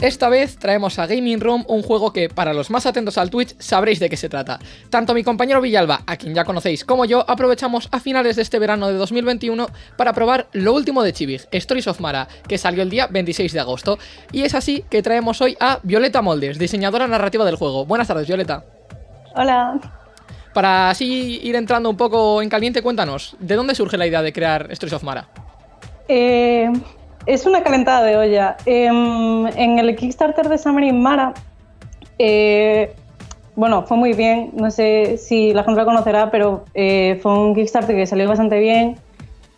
Esta vez traemos a Gaming Room un juego que, para los más atentos al Twitch, sabréis de qué se trata. Tanto mi compañero Villalba, a quien ya conocéis, como yo, aprovechamos a finales de este verano de 2021 para probar lo último de Chivig, Stories of Mara, que salió el día 26 de agosto. Y es así que traemos hoy a Violeta Moldes, diseñadora narrativa del juego. Buenas tardes, Violeta. Hola. Para así ir entrando un poco en caliente, cuéntanos, ¿de dónde surge la idea de crear Stories of Mara? Eh, es una calentada de olla. Em, en el Kickstarter de Summer Mara, eh, bueno, fue muy bien. No sé si la gente lo conocerá, pero eh, fue un Kickstarter que salió bastante bien.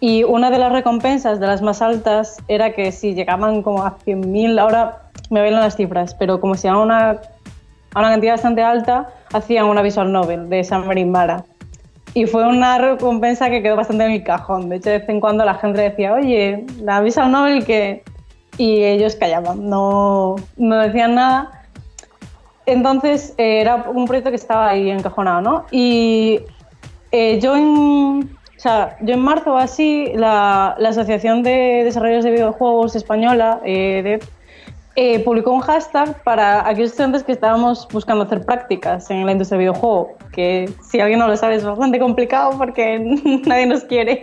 Y una de las recompensas, de las más altas, era que si llegaban como a 100.000, ahora me bailan las cifras, pero como si a una, a una cantidad bastante alta, hacían una visual novel de Summer Mara. Y fue una recompensa que quedó bastante en mi cajón. De hecho, de vez en cuando la gente decía, oye, la avisa un Nobel que... Y ellos callaban, no, no decían nada. Entonces, eh, era un proyecto que estaba ahí encajonado, ¿no? Y eh, yo, en, o sea, yo en marzo así, la, la Asociación de Desarrollos de Videojuegos Española, eh, eh, publicó un hashtag para aquellos estudiantes que estábamos buscando hacer prácticas en la industria del videojuego, que si alguien no lo sabe es bastante complicado porque nadie nos quiere.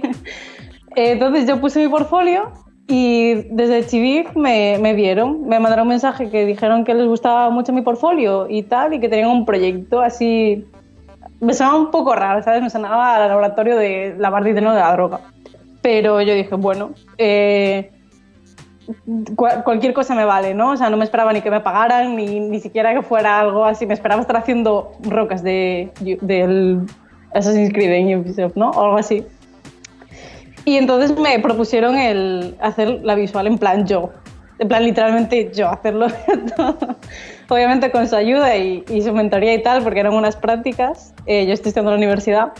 Eh, entonces yo puse mi portfolio y desde Chivig me, me, vieron, me mandaron un mensaje que dijeron que les gustaba mucho mi portfolio y tal, y que tenían un proyecto así... Me sonaba un poco raro, ¿sabes? Me sonaba al laboratorio de lavar dinero de la droga. Pero yo dije, bueno, eh, cualquier cosa me vale, ¿no? O sea, no me esperaba ni que me pagaran, ni, ni siquiera que fuera algo así. Me esperaba estar haciendo rocas de, del Assassin's Creed en Ubisoft, ¿no? O algo así. Y entonces me propusieron el hacer la visual en plan yo. En plan, literalmente yo, hacerlo. Obviamente con su ayuda y, y, su mentoría y tal, porque eran unas prácticas. Eh, yo estoy estudiando en la universidad.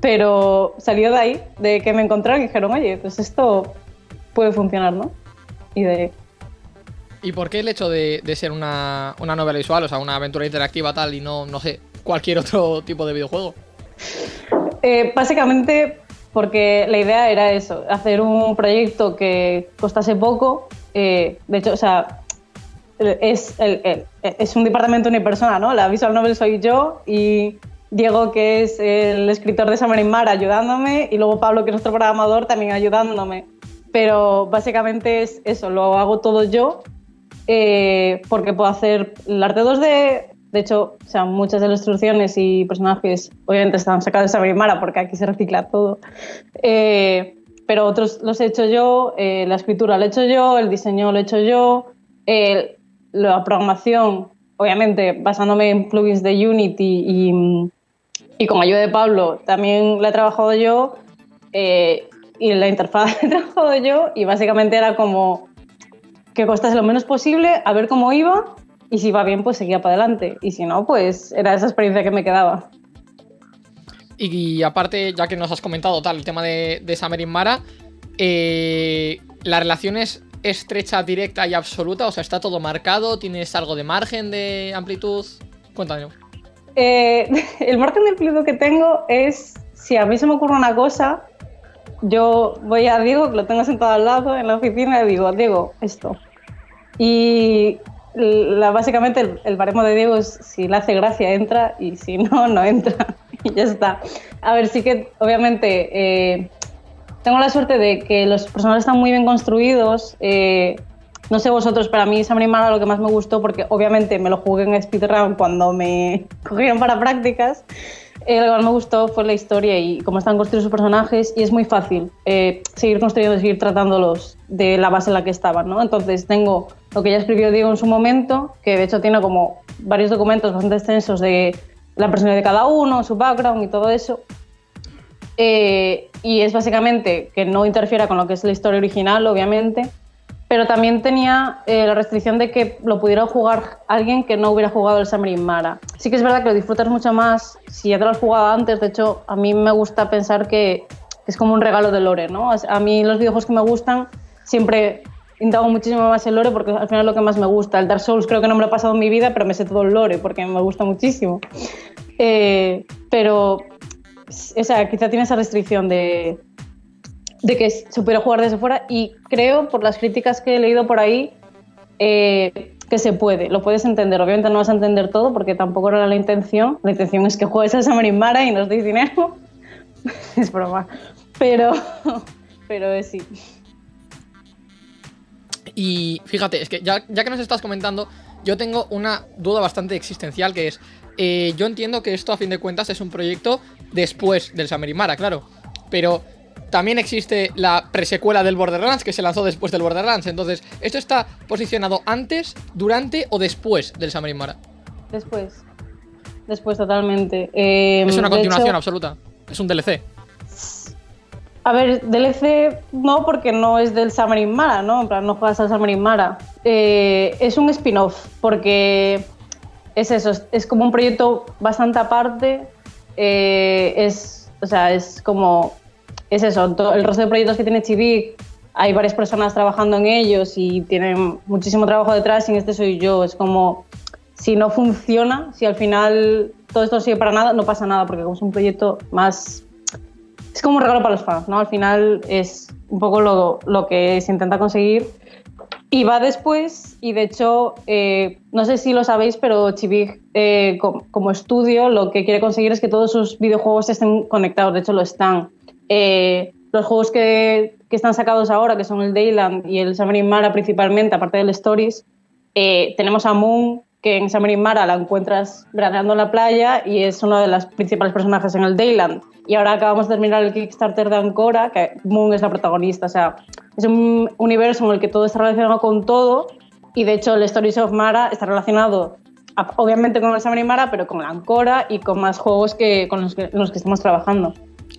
Pero salió de ahí, de que me encontraron y dijeron, oye, pues esto puede funcionar, ¿no? Y de... ¿Y por qué el hecho de, de ser una, una, novela visual, o sea, una aventura interactiva tal y no, no sé, cualquier otro tipo de videojuego? Eh, básicamente porque la idea era eso, hacer un proyecto que costase poco. Eh, de hecho, o sea, es, el, el, es un departamento unipersona, ¿no? La visual novel soy yo y Diego, que es el escritor de Summer in Mar, ayudándome, y luego Pablo, que es nuestro programador, también ayudándome pero básicamente es eso, lo hago todo yo eh, porque puedo hacer el arte 2D. De hecho, o sea, muchas de las instrucciones y personajes obviamente están sacados de Sabrimara porque aquí se recicla todo. Eh, pero otros los he hecho yo, eh, la escritura lo he hecho yo, el diseño lo he hecho yo, la programación, obviamente basándome en plugins de Unity y, y con ayuda de Pablo, también la he trabajado yo. Eh, y la interfaz he trabajado yo y básicamente era como que costase lo menos posible, a ver cómo iba y si iba bien pues seguía para adelante y si no pues era esa experiencia que me quedaba. Y, aparte, ya que nos has comentado tal el tema de, de Summer Mara, eh, ¿la relación es estrecha, directa y absoluta? O sea, ¿está todo marcado? ¿Tienes algo de margen de amplitud? Cuéntame. Eh, el margen de amplitud que tengo es, si a mí se me ocurre una cosa, yo voy a Diego, que lo tengo sentado al lado en la oficina, y digo, Diego, esto. Y la, básicamente el, el, baremo de Diego es si le hace gracia entra y si no, no entra. Y ya está. A ver, sí que obviamente eh, tengo la suerte de que los personajes están muy bien construidos. Eh, no sé vosotros, pero a mí Sam Mara lo que más me gustó porque obviamente me lo jugué en speedrun cuando me cogieron para prácticas. Eh, lo que más me gustó fue la historia y cómo están construidos sus personajes y es muy fácil eh, seguir construyendo seguir tratándolos de la base en la que estaban, ¿no? Entonces tengo lo que ya escribió Diego en su momento, que de hecho tiene como varios documentos bastante extensos de la personalidad de cada uno, su background y todo eso. Eh, y es básicamente que no interfiera con lo que es la historia original, obviamente, pero también tenía eh, la restricción de que lo pudiera jugar alguien que no hubiera jugado el Summer Mara. Sí que es verdad que lo disfrutas mucho más si ya te lo has jugado antes, de hecho a mí me gusta pensar que es como un regalo de lore, ¿no? A mí los videojuegos que me gustan siempre indago muchísimo más el lore porque al final es lo que más me gusta. El Dark Souls creo que no me lo he pasado en mi vida, pero me sé todo el lore porque me gusta muchísimo. Eh, pero, o sea, quizá tiene esa restricción de, de que se puede jugar desde fuera y creo, por las críticas que he leído por ahí, eh, que se puede, lo puedes entender. Obviamente no vas a entender todo porque tampoco era la intención. La intención es que juegues a Samarin Mara y nos deis dinero. es broma. Pero, pero sí. Y fíjate, es que ya, ya, que nos estás comentando, yo tengo una duda bastante existencial que es, eh, yo entiendo que esto a fin de cuentas es un proyecto después del Samarimara, claro, pero también existe la presecuela del Borderlands que se lanzó después del Borderlands, entonces, ¿esto está posicionado antes, durante o después del Samarimara? Después, después totalmente. Eh, es una continuación absoluta, es un DLC. A ver, DLC no, porque no es del Summer Mara, ¿no? En plan, no juegas al Summer Mara. Eh, es un spin-off, porque es eso, es, como un proyecto bastante aparte. Eh, es, o sea, es como. Es eso, el resto de proyectos que tiene Chivik, hay varias personas trabajando en ellos y tienen muchísimo trabajo detrás, y en este soy yo. Es como. Si no funciona, si al final todo esto sigue para nada, no pasa nada, porque como es un proyecto más es como un regalo para los fans, ¿no? Al final es un poco lo, que se intenta conseguir. Y va después, y de hecho, eh, no sé si lo sabéis, pero Chivig eh, como, estudio lo que quiere conseguir es que todos sus videojuegos estén conectados, de hecho lo están. Eh, los juegos que, que, están sacados ahora, que son el Dayland y el Summer Mara principalmente, aparte del Stories, tenemos a Moon, que en Summer Mara la encuentras veraneando en la playa y es uno de los principales personajes en el Dayland. Y ahora acabamos de terminar el Kickstarter de Ancora, que Moon es la protagonista. O sea, es un universo en el que todo está relacionado con todo. Y de hecho, el Stories of Mara está relacionado, obviamente, con el Summer Mara, pero con Ancora y con más juegos que, con los que, los que estamos trabajando.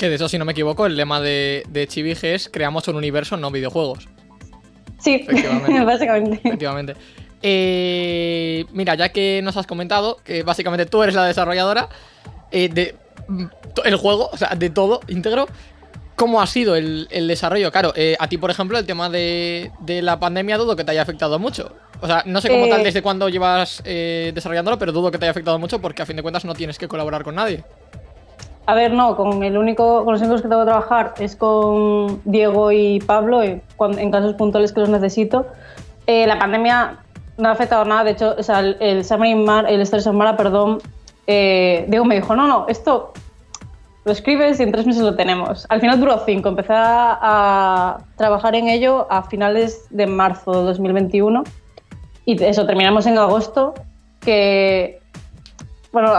Que de eso, si no me equivoco, el lema de, de Chivige es creamos un universo, no videojuegos. Sí, básicamente. Efectivamente. Eh, mira, ya que nos has comentado que básicamente tú eres la desarrolladora eh, de el juego, o sea, de todo íntegro, ¿cómo ha sido el, desarrollo? Claro, eh, a ti, por ejemplo, el tema de, la pandemia dudo que te haya afectado mucho. O sea, no sé cómo tal desde cuándo llevas desarrollándolo, pero dudo que te haya afectado mucho porque a fin de cuentas no tienes que colaborar con nadie. A ver, no, con el único, con los únicos que tengo que trabajar es con Diego y Pablo, en, casos puntuales que los necesito. la pandemia no ha afectado nada. De hecho, o sea, el, el Mar, el Stories of Mara, perdón, eh, Diego me dijo, no, no, esto lo escribes y en tres meses lo tenemos. Al final duró cinco. Empecé a, trabajar en ello a finales de marzo de 2021 y eso, terminamos en agosto, que, bueno,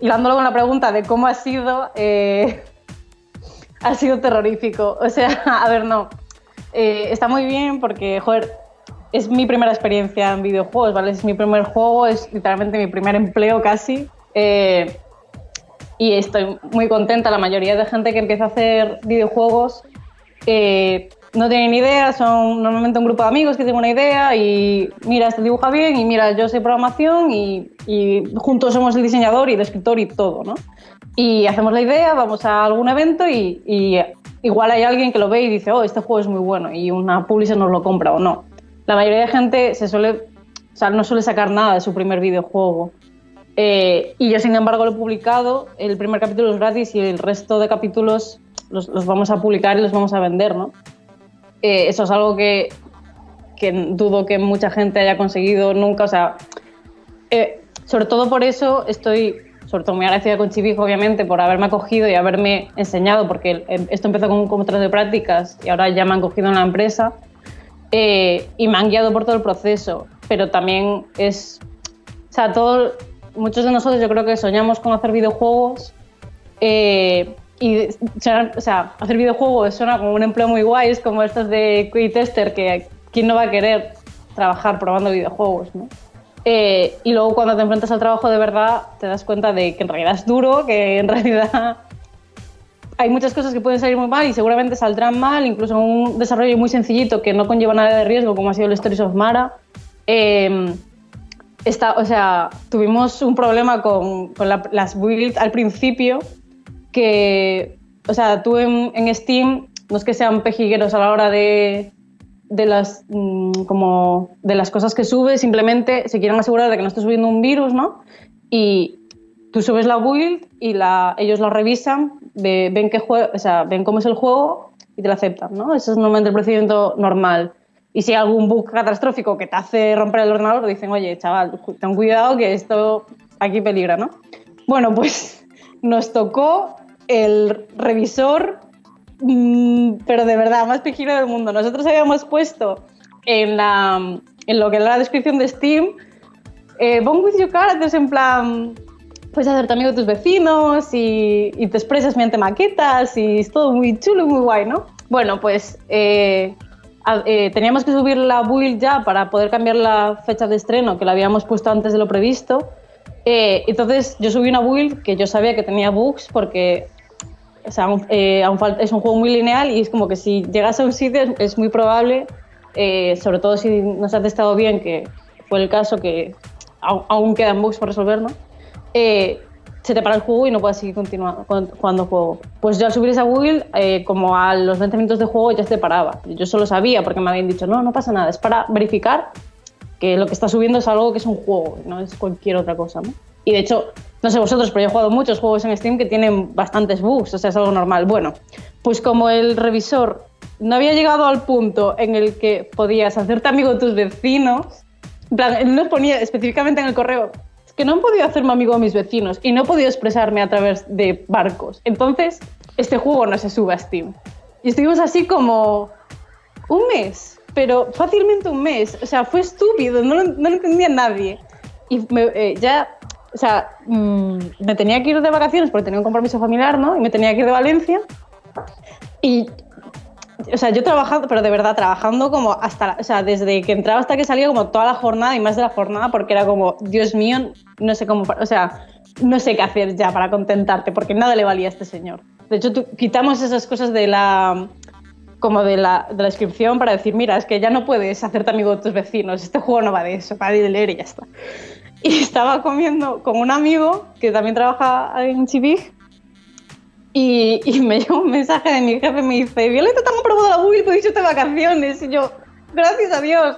hilándolo con la pregunta de cómo ha sido, eh, ha sido terrorífico. O sea, a ver, no, eh, está muy bien porque, joder, es mi primera experiencia en videojuegos, ¿vale? Es mi primer juego, es literalmente mi primer empleo casi. Eh, y estoy muy contenta. La mayoría de gente que empieza a hacer videojuegos eh, no tienen idea, son normalmente un grupo de amigos que tienen una idea y mira, este dibuja bien y mira, yo sé programación y, juntos somos el diseñador y el escritor y todo, ¿no? Y hacemos la idea, vamos a algún evento y, y igual hay alguien que lo ve y dice, oh, este juego es muy bueno y una publisher nos lo compra o no la mayoría de gente se suele, o sea, no suele sacar nada de su primer videojuego. Eh, y yo, sin embargo, lo he publicado. El primer capítulo es gratis y el resto de capítulos los, vamos a publicar y los vamos a vender, ¿no? Eh, eso es algo que, dudo que mucha gente haya conseguido nunca. O sea, eh, sobre todo por eso estoy, sobre todo muy agradecida con Chivijo, obviamente, por haberme acogido y haberme enseñado, porque esto empezó con un contrato de prácticas y ahora ya me han cogido en la empresa. Eh, y me han guiado por todo el proceso, pero también es, o sea, todo, muchos de nosotros yo creo que soñamos con hacer videojuegos y, o sea, hacer videojuegos suena como un empleo muy guay, es como estos de QA Tester, que quién no va a querer trabajar probando videojuegos, ¿no? Eh, y luego cuando te enfrentas al trabajo de verdad te das cuenta de que en realidad es duro, que en realidad hay muchas cosas que pueden salir muy mal y seguramente saldrán mal, incluso un desarrollo muy sencillito que no conlleva nada de riesgo, como ha sido el Stories of Mara. Eh, está, o sea, tuvimos un problema con, con las builds al principio que o sea, tú en, en Steam no es que sean pejigueros a la hora de, de las, mm, como de las cosas que subes, simplemente se quieren asegurar de que no estés subiendo un virus, ¿no? Y tú subes la build y la, ellos la revisan, ve- ven, qué jue- o sea, ven cómo es el juego y te la aceptan, ¿no? Ese es normalmente el procedimiento normal. Y si hay algún bug catastrófico que te hace romper el ordenador, dicen, oye, chaval, ten cuidado que esto aquí peligra, ¿no? Bueno, pues nos tocó el revisor Mm, pero de verdad, más pijero del mundo. Nosotros habíamos puesto en, la, en lo que era la descripción de Steam, eh, Bond with your characters, en plan, puedes hacerte amigo de tus vecinos y, y te expresas mediante maquetas y es todo muy chulo y muy guay, ¿no? Bueno, pues eh, a- eh, teníamos que subir la build ya para poder cambiar la fecha de estreno, que la habíamos puesto antes de lo previsto. Eh, entonces yo subí una build que yo sabía que tenía bugs porque o sea, aún, eh, aún es un juego muy lineal y es como que si llegas a un sitio es, es muy probable, eh, sobre todo si no se ha testado bien, que fue el caso que aún, aún quedan bugs por resolver, ¿no? Eh, se te para el juego y no puedes seguir continuando con- jugando juego. Pues yo al subir esa build, eh, como a los 20 minutos de juego ya se te paraba. Yo solo sabía porque me habían dicho, no, no pasa nada, es para verificar que lo que está subiendo es algo que es un juego, no es cualquier otra cosa, ¿no? Y de hecho, no sé vosotros, pero yo he jugado muchos juegos en Steam que tienen bastantes bugs, o sea, es algo normal. Bueno, pues como el revisor no había llegado al punto en el que podías hacerte amigo de tus vecinos, en plan, él nos ponía específicamente en el correo, es que no he podido hacerme amigo de mis vecinos y no he podido expresarme a través de barcos. Entonces, este juego no se sube a Steam. Y estuvimos así como un mes, pero fácilmente un mes. O sea, fue estúpido, no no lo entendía nadie. Y eh, ya, o sea, mm, me tenía que ir de vacaciones porque tenía un compromiso familiar, ¿no? Y me tenía que ir de Valencia. Y, o sea, yo trabajando, pero de verdad, trabajando como hasta, o sea, desde que entraba hasta que salía, como toda la jornada y más de la jornada, porque era como, Dios mío, no sé cómo, o sea, no sé qué hacer ya para contentarte, porque nada le valía a este señor. De hecho, tú- quitamos esas cosas de la, como de la, de la descripción para decir, mira, es que ya no puedes hacerte amigo de tus vecinos, este juego no va de eso, va de leer y ya está. Y estaba comiendo con un amigo que también trabaja en Chivig y, me llegó un mensaje de mi jefe, me dice, Violeta, te han aprobado la build, puedes irte de vacaciones. Y yo, gracias a Dios.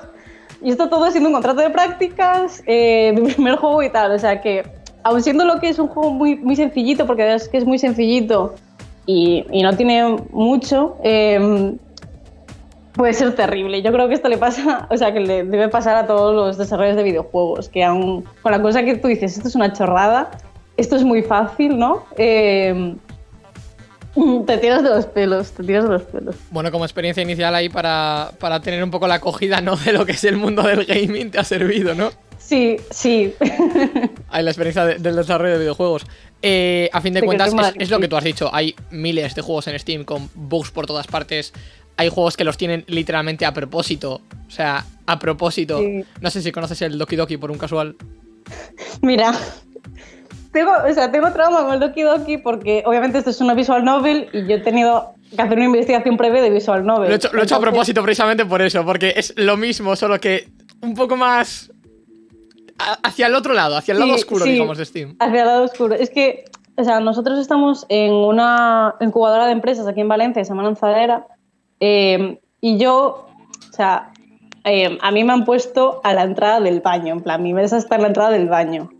Y esto todo siendo un contrato de prácticas, eh, mi primer juego y tal. O sea que, aun siendo lo que es un juego muy, muy sencillito, porque es que es muy sencillito y, no tiene mucho, eh, puede ser terrible. Yo creo que esto le pasa, o sea, que le debe pasar a todos los desarrolladores de videojuegos, que aún con la cosa que tú dices, esto es una chorrada, esto es muy fácil, ¿no? Eh, te tiras de los pelos, te tiras de los pelos. Bueno, como experiencia inicial ahí para, para tener un poco la acogida, ¿no? De lo que es el mundo del gaming te ha servido, ¿no? Sí, sí. Ahí la experiencia de- del desarrollo de videojuegos. Eh, a fin de cuentas, es, lo que tú has dicho. Hay miles de juegos en Steam con bugs por todas partes. Hay juegos que los tienen literalmente a propósito. O sea, a propósito. Sí. No sé si conoces el Doki Doki por un casual. Mira, tengo, o sea, tengo trauma con el Doki Doki porque obviamente esto es una visual novel y yo he tenido que hacer una investigación previa de visual novel. Lo he hecho, lo he hecho a propósito precisamente por eso, porque es lo mismo, solo que un poco más hacia el otro lado, hacia el lado Sí, oscuro, sí. digamos, de Steam. Hacia el lado oscuro. Es que, o sea, nosotros estamos en una incubadora de empresas aquí en Valencia, se llama Lanzadera, eh, y yo, o sea, eh, a mí me han puesto a la entrada del baño, en plan, mi mesa está en la entrada del baño.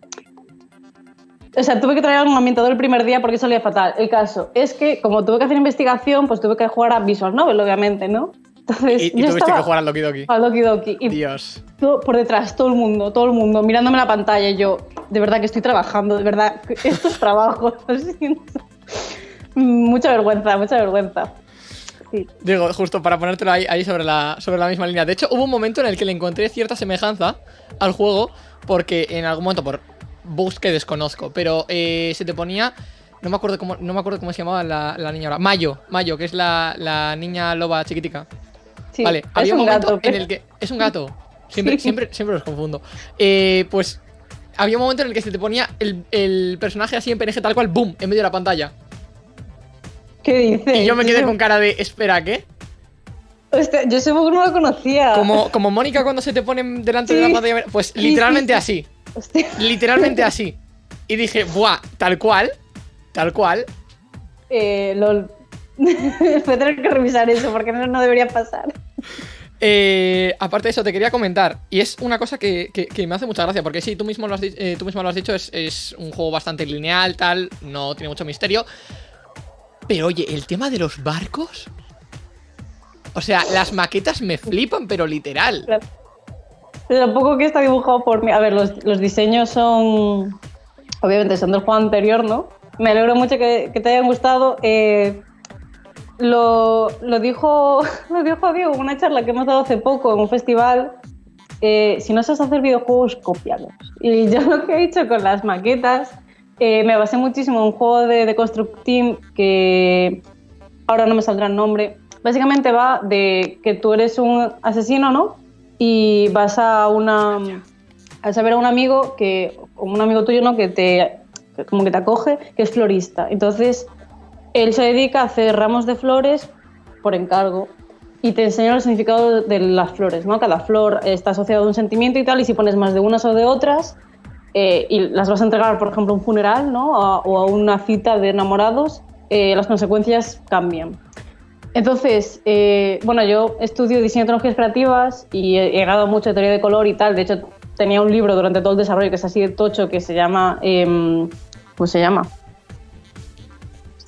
O sea, tuve que traer un ambientador el primer día porque salía fatal. El caso es que, como tuve que hacer investigación, pues tuve que jugar a Visual Novel, obviamente, ¿no? Entonces, Y, y yo tuviste estaba que jugar al Doki Doki. al Doki Doki. Y Dios. todo por detrás, todo el mundo, todo el mundo, mirándome la pantalla. y Yo, de verdad que estoy trabajando, de verdad, que esto es trabajo. lo siento. mucha vergüenza, mucha vergüenza. Sí. Digo, justo para ponértelo ahí, ahí sobre, la, sobre la misma línea. De hecho, hubo un momento en el que le encontré cierta semejanza al juego, porque en algún momento, por bugs que desconozco, pero eh, se te ponía. No me acuerdo cómo, no me acuerdo cómo se llamaba la, la niña ahora. Mayo, Mayo, que es la, la niña loba chiquitica. Sí, vale, había un un momento gato. en el que. Es un gato. Siempre, Sí. siempre, siempre los confundo. Eh, pues había un momento en el que se te ponía el, el personaje así en PNG tal cual, boom, en medio de la pantalla. ¿Qué dices? Y yo me quedé con cara de, espera, ¿qué? Hostia, yo ese bug no lo conocía. Como, como Mónica cuando se te pone delante de la pantalla. Pues literalmente sí, así. Hostia. Literalmente así. Y dije, buah, tal cual. Tal cual. Eh, lol. Voy a tener que revisar eso porque no, no debería pasar. Eh, aparte de eso, te quería comentar, y es una cosa que, me hace mucha gracia, porque sí, tú mismo lo has, eh, tú mismo lo has dicho, es, un juego bastante lineal, tal, no tiene mucho misterio. Pero oye, el tema de los barcos... O sea, las maquetas me flipan, pero literal. Pero tampoco que está dibujado por mí. A ver, los, diseños son... Obviamente son del juego anterior, ¿no? Me alegro mucho que, te hayan gustado. Eh, lo, dijo, lo dijo Diego en una charla que hemos dado hace poco en un festival. Eh, si no sabes hacer videojuegos, cópialos. Y yo lo que he hecho con las maquetas, eh, me basé muchísimo en un juego de, de Construct Team que ahora no me saldrá el nombre. Básicamente va de que tú eres un asesino, ¿no? Y vas a una a saber a un amigo que un amigo tuyo, ¿no? Que te como que te acoge, que es florista. Entonces él se dedica a hacer ramos de flores por encargo y te enseña el significado de las flores, ¿no? Cada flor está asociada a un sentimiento y tal, y si pones más de unas o de otras eh, y las vas a entregar, por ejemplo, a un funeral, ¿no? o a una cita de enamorados, eh, las consecuencias cambian. Entonces, eh, bueno, yo estudio diseño de tecnologías creativas y he llegado mucho de teoría de color y tal. De hecho, tenía un libro durante todo el desarrollo que es así de tocho que se llama... Em, ¿Cómo se llama?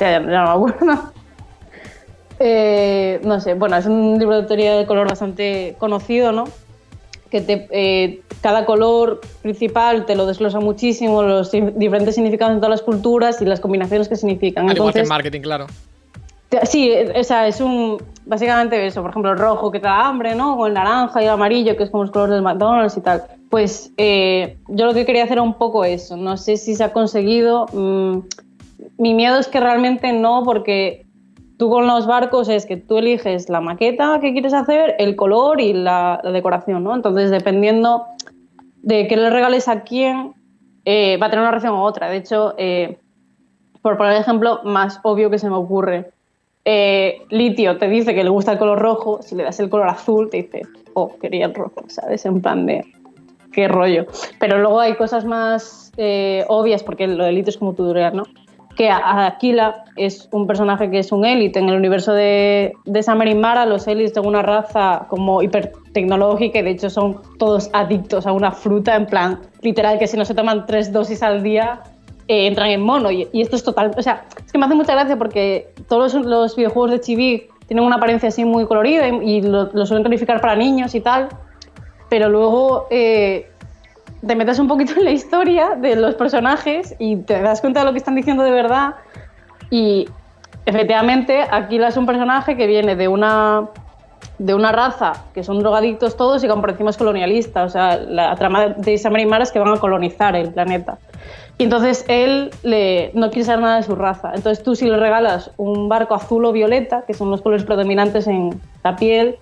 ya, no me acuerdo. Eh, no sé, bueno, es un libro de teoría de color bastante conocido, ¿no? Que te, eh, cada color principal te lo desglosa muchísimo, los diferentes significados en todas las culturas y las combinaciones que significan. Al igual que en marketing, claro. Sí, o sea, es un. Básicamente eso, por ejemplo, el rojo que te da hambre, ¿no? O el naranja y el amarillo, que es como los colores del McDonald's y tal. Pues eh, yo lo que quería hacer era un poco eso. No sé si se ha conseguido. Mm, mi miedo es que realmente no, porque tú con los barcos es que tú eliges la maqueta que quieres hacer, el color y la, decoración, ¿no? Entonces, dependiendo de qué le regales a quién, eh, va a tener una reacción u otra. De hecho, eh, por poner el ejemplo más obvio que se me ocurre, eh, Litio te dice que le gusta el color rojo, si le das el color azul, te dice, oh, quería el rojo, ¿sabes? En plan de, qué rollo. Pero luego hay cosas más obvias, porque lo de Litio es como tu durear, ¿no? Que Aquila es un personaje que es un élite en el universo de, de Samarin Mara. Los élites son una raza como hipertecnológica y de hecho son todos adictos a una fruta, en plan literal que si no se toman tres dosis al día eh, entran en mono. Y, esto es total. O sea, es que me hace mucha gracia porque todos los, videojuegos de Chibi tienen una apariencia así muy colorida y, lo, suelen calificar para niños y tal. Pero luego eh, te metes un poquito en la historia de los personajes y te das cuenta de lo que están diciendo de verdad. Y efectivamente, Aquila es un personaje que viene de una, de una raza que son drogadictos todos y como por encima es colonialista. O sea, la trama de Isamaria y es que van a colonizar el planeta. Y entonces él no quiere saber nada de su raza. Entonces tú si le regalas un barco azul o violeta, que son los colores predominantes en la piel,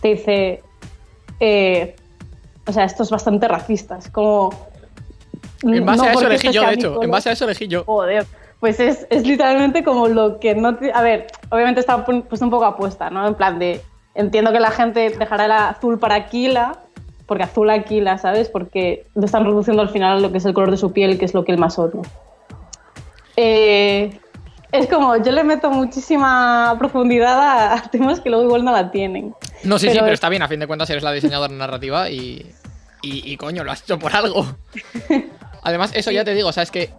te dice, eh, o sea, esto es bastante racista. Es como. En base a eso elegí yo, de hecho. En base a eso elegí yo. Joder. Pues es, es literalmente como lo que no. A ver, obviamente está puesto un poco apuesta, ¿no? En plan de. Entiendo que la gente dejará el azul para Aquila, porque azul Aquila, ¿sabes? Porque lo están reduciendo al final lo que es el color de su piel, que es lo que él más odia. Eh, es como, yo le meto muchísima profundidad a, temas que luego igual no la tienen. No, sí, sí, pero está bien, a fin de cuentas eres la diseñadora narrativa y, y, coño, lo has hecho por algo. Además, eso ya te digo, o sea, es que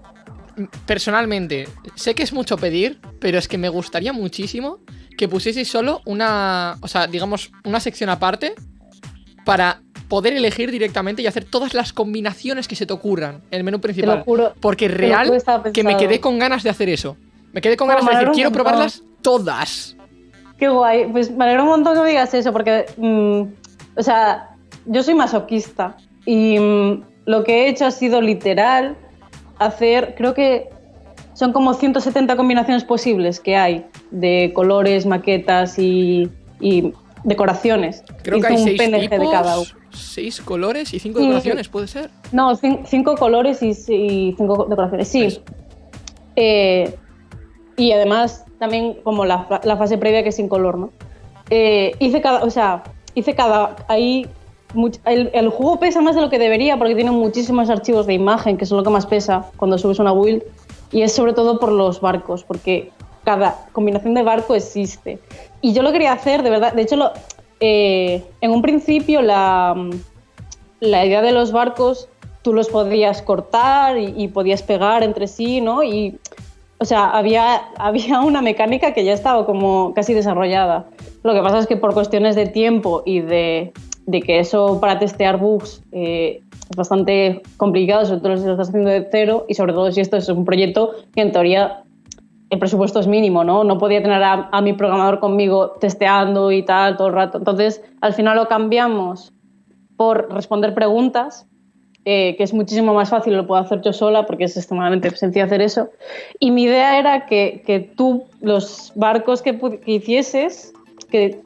personalmente, sé que es mucho pedir, pero es que me gustaría muchísimo que pusieseis solo una, o sea, digamos, una sección aparte para poder elegir directamente y hacer todas las combinaciones que se te ocurran en el menú principal. porque real que me quedé con ganas de hacer eso. Me quedé con ganas de decir, quiero probarlas todas. Qué guay. Pues me alegro un montón que me digas eso, porque, mm, o sea, yo soy masoquista y mm, lo que he hecho ha sido literal hacer, creo que son como 170 combinaciones posibles que hay de colores, maquetas y, decoraciones. Creo que hay seis PNG de cada uno. Seis colores y cinco decoraciones, ¿puede ser? No, cinco colores y, cinco decoraciones, sí. Eh, y además también como la, fase previa que es sin color, ¿no? Eh, hice cada, o sea, hice cada, ahí, el, juego pesa más de lo que debería porque tiene muchísimos archivos de imagen, que son lo que más pesa cuando subes una build, y es sobre todo por los barcos, porque cada combinación de barco existe. Y yo lo quería hacer, de verdad, de hecho, lo, eh, en un principio la, la idea de los barcos tú los podías cortar y, podías pegar entre sí, ¿no? Y, o sea, había, había una mecánica que ya estaba como casi desarrollada. Lo que pasa es que por cuestiones de tiempo y de, de que eso para testear bugs eh, es bastante complicado, sobre todo si lo estás haciendo de cero y sobre todo si esto es un proyecto que en teoría el presupuesto es mínimo, ¿no? No podía tener a, a mi programador conmigo testeando y tal todo el rato. Entonces, al final lo cambiamos por responder preguntas eh, que es muchísimo más fácil, lo puedo hacer yo sola porque es extremadamente sencillo hacer eso. Y mi idea era que, que tú, los barcos que, que, hicieses, que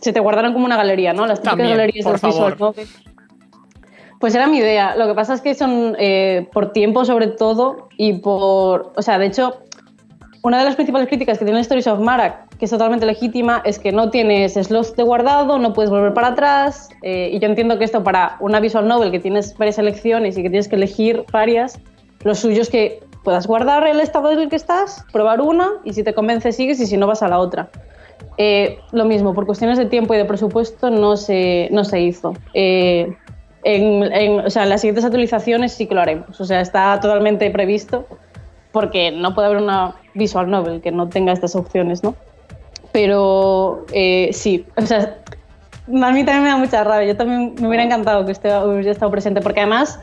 se te guardaran como una galería, ¿no? Las típicas galerías de visual Pues era mi idea. Lo que pasa es que son eh, por tiempo sobre todo y por... O sea, de hecho, una de las principales críticas que tiene Stories of Mara, que es totalmente legítima, es que no tienes slots de guardado, no puedes volver para atrás. Eh, y yo entiendo que esto para una visual novel que tienes varias elecciones y que tienes que elegir varias, lo suyo es que puedas guardar el estado en el que estás, probar una y si te convence sigues y si no vas a la otra. Eh, lo mismo, por cuestiones de tiempo y de presupuesto no se, no se hizo. Eh, en, o sea, en las siguientes actualizaciones sí que lo haremos. O sea, está totalmente previsto porque no puede haber una visual novel que no tenga estas opciones, ¿no? Pero eh, sí, o sea, a mí también me da mucha rabia. Yo también me hubiera encantado que usted hubiera estado presente, porque además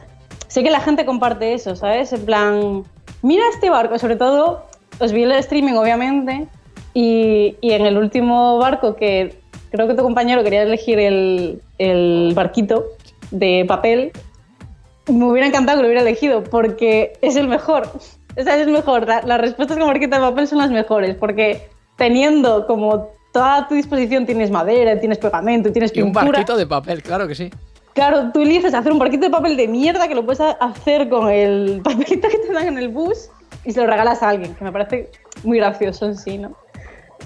sé que la gente comparte eso, ¿sabes? En plan, mira este barco, sobre todo, os vi el streaming, obviamente, y, y en el último barco que creo que tu compañero quería elegir el, el barquito de papel, me hubiera encantado que lo hubiera elegido, porque es el mejor. O sea, es mejor. las respuestas con marquita de papel son las mejores, porque teniendo como toda a tu disposición tienes madera, tienes pegamento, tienes pintura. Y un barquito de papel, claro que sí. Claro, tú eliges hacer un barquito de papel de mierda que lo puedes hacer con el papelito que te dan en el bus y se lo regalas a alguien, que me parece muy gracioso en sí, ¿no?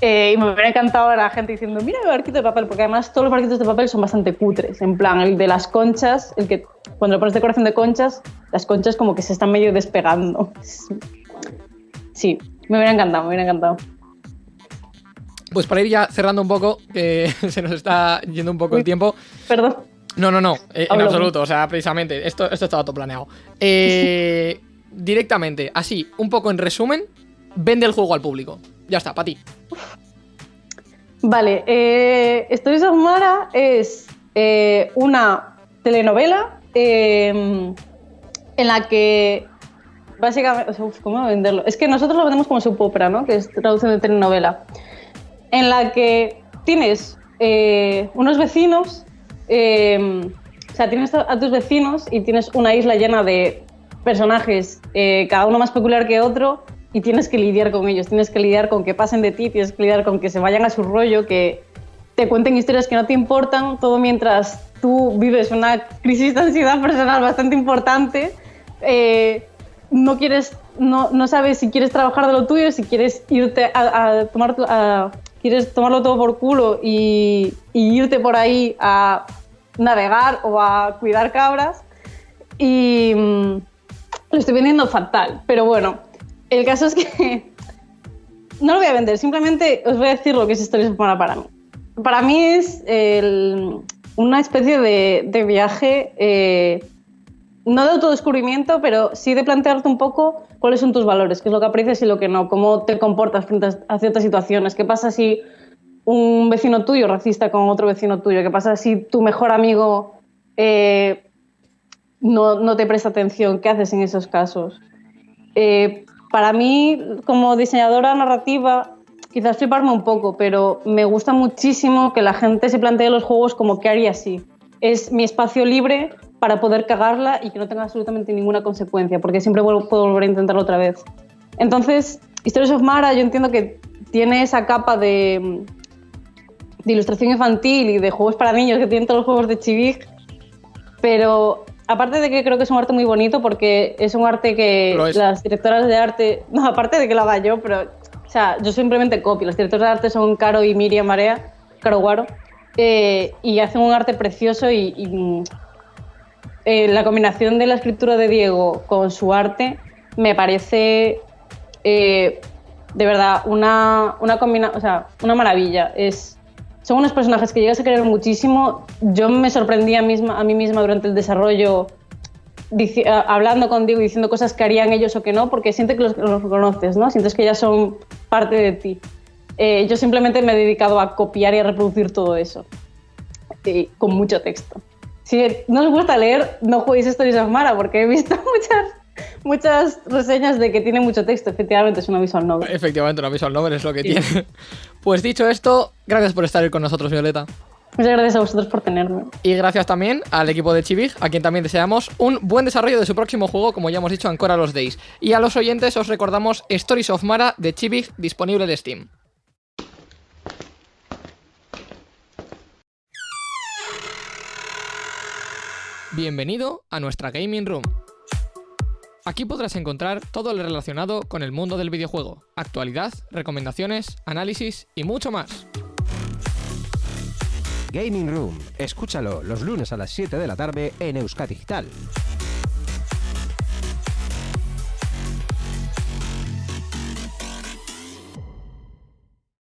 Eh, y me hubiera encantado a la gente diciendo, mira el barquito de papel, porque además todos los barquitos de papel son bastante cutres. En plan, el de las conchas, el que cuando le pones decoración de conchas, las conchas como que se están medio despegando. Sí, me hubiera encantado, me hubiera encantado. Pues para ir ya cerrando un poco, que se nos está yendo un poco el tiempo. Perdón. No, no, no, eh, en absoluto. O sea, precisamente, esto, esto estaba todo planeado. Eh, directamente, así, un poco en resumen, vende el juego al público. Ya está, para ti. Vale, eh, Stories of Mara es eh, una telenovela em, en la que básicamente, ¿cómo venderlo? Es que nosotros lo vendemos como subopera, ¿no? Que es traducción de telenovela. En la que tienes eh, unos vecinos, em, o sea, tienes a tus vecinos y tienes una isla llena de personajes, eh, cada uno más peculiar que otro, y tienes que lidiar con ellos, tienes que lidiar con que pasen de ti, tienes que lidiar con que se vayan a su rollo, que te cuenten historias que no te importan, todo mientras tú vives una crisis de ansiedad personal bastante importante. Eh, no quieres, no, no, sabes si quieres trabajar de lo tuyo, si quieres irte a, tomar, quieres tomarlo todo por culo y, irte por ahí a navegar o a cuidar cabras. Y mm, lo estoy vendiendo fatal, pero bueno, el caso es que no lo voy a vender, simplemente os voy a decir lo que es Historias para para mí. Para mí es una especie de, viaje, eh, no de autodescubrimiento, pero sí de plantearte un poco cuáles son tus valores, qué es lo que aprecias y lo que no, cómo te comportas frente a ciertas situaciones, qué pasa si un vecino tuyo racista con otro vecino tuyo, qué pasa si tu mejor amigo eh, no, te presta atención, qué haces en esos casos. Eh, para mí, como diseñadora narrativa, quizás fliparme un poco, pero me gusta muchísimo que la gente se plantee los juegos como que haría así. Es mi espacio libre para poder cagarla y que no tenga absolutamente ninguna consecuencia, porque siempre puedo volver a intentarlo otra vez. Entonces, Stories of Mara yo entiendo que tiene esa capa de, de ilustración infantil y de juegos para niños que tienen todos los juegos de Chivig, pero aparte de que creo que es un arte muy bonito porque es un arte que las directoras de arte, no, aparte de que lo haga yo, pero, o sea, yo simplemente copio. Las directoras de arte son Caro y Miriam Marea, Caro Guaro, eh, y hacen un arte precioso y, eh, la combinación de la escritura de Diego con su arte me parece eh, de verdad, una, una maravilla. Son unos personajes que llegas a querer muchísimo. Yo me sorprendí a, misma, a mí misma durante el desarrollo hablando contigo y diciendo cosas que harían ellos o que no, porque sientes que los, los conoces, ¿no? Sientes que ya son parte de ti. Eh, yo simplemente me he dedicado a copiar y a reproducir todo eso, con mucho texto. Si no os gusta leer, no juguéis Stories of Mara, porque he visto muchas muchas reseñas de que tiene mucho texto. Efectivamente, es una visual novel. Efectivamente, una visual novel es lo que tiene. Pues dicho esto, gracias por estar con nosotros, Violeta. Muchas gracias a vosotros por tenerme. Y gracias también al equipo de Chivig, a quien también deseamos un buen desarrollo de su próximo juego, como ya hemos dicho, Ancora los Days. Y a los oyentes os recordamos Stories of Mara de Chivig, disponible de Steam. Bienvenido a nuestra Gaming Room. Aquí podrás encontrar todo lo relacionado con el mundo del videojuego, actualidad, recomendaciones, análisis y mucho más. Gaming Room, escúchalo los lunes a las 7 de la tarde en Euskadi Digital.